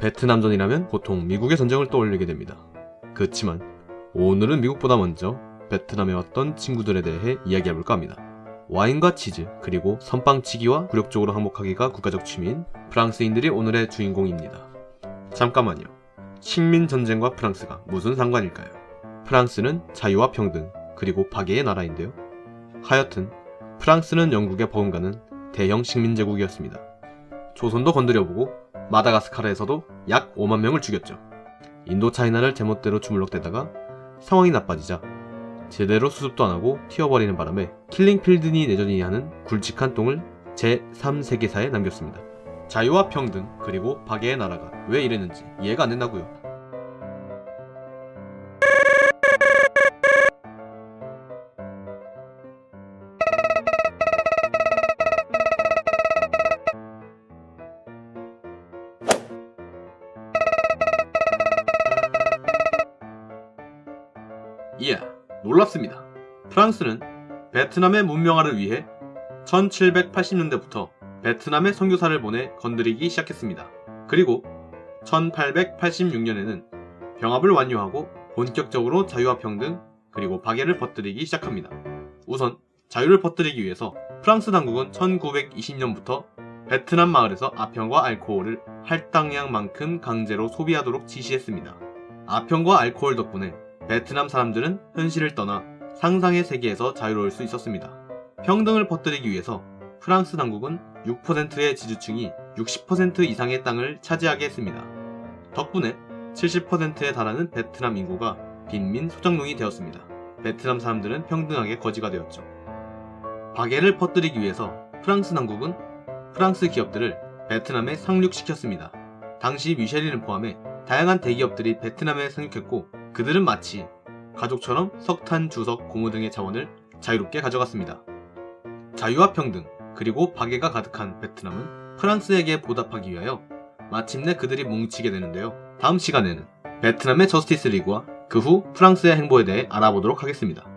베트남전이라면 보통 미국의 전쟁을 떠올리게 됩니다. 그렇지만 오늘은 미국보다 먼저 베트남에 왔던 친구들에 대해 이야기해볼까 합니다. 와인과 치즈, 그리고 선빵치기와 굴욕적으로 항복하기가 국가적 취미인 프랑스인들이 오늘의 주인공입니다. 잠깐만요. 식민전쟁과 프랑스가 무슨 상관일까요? 프랑스는 자유와 평등, 그리고 파괴의 나라인데요. 하여튼 프랑스는 영국의 버금가는 대형 식민제국이었습니다. 조선도 건드려보고 마다가스카르에서도 약 5만 명을 죽였죠. 인도차이나를 제멋대로 주물럭대다가 상황이 나빠지자 제대로 수습도 안하고 튀어버리는 바람에 킬링필드니 내전이 하는 굵직한 똥을 제3세계사에 남겼습니다. 자유와 평등 그리고 파괴의 나라가 왜 이랬는지 이해가 안 된다고요. 이야, 놀랍습니다. 프랑스는 베트남의 문명화를 위해 1780년대부터 베트남의 선교사를 보내 건드리기 시작했습니다. 그리고 1886년에는 병합을 완료하고 본격적으로 자유와 평등 그리고 박애를 퍼뜨리기 시작합니다. 우선 자유를 퍼뜨리기 위해서 프랑스 당국은 1920년부터 베트남 마을에서 아평과 알코올을 할당량만큼 강제로 소비하도록 지시했습니다. 아평과 알코올 덕분에 베트남 사람들은 현실을 떠나 상상의 세계에서 자유로울 수 있었습니다. 평등을 퍼뜨리기 위해서 프랑스 당국은 6%의 지주층이 60% 이상의 땅을 차지하게 했습니다. 덕분에 70%에 달하는 베트남 인구가 빈민 소장농이 되었습니다. 베트남 사람들은 평등하게 거지가 되었죠. 박애를 퍼뜨리기 위해서 프랑스 당국은 프랑스 기업들을 베트남에 상륙시켰습니다. 당시 미쉐린을 포함해 다양한 대기업들이 베트남에 상륙했고 그들은 마치 가족처럼 석탄, 주석, 고무 등의 자원을 자유롭게 가져갔습니다. 자유와 평등, 그리고 박애가 가득한 베트남은 프랑스에게 보답하기 위하여 마침내 그들이 뭉치게 되는데요. 다음 시간에는 베트남의 저스티스 리그와 그 후 프랑스의 행보에 대해 알아보도록 하겠습니다.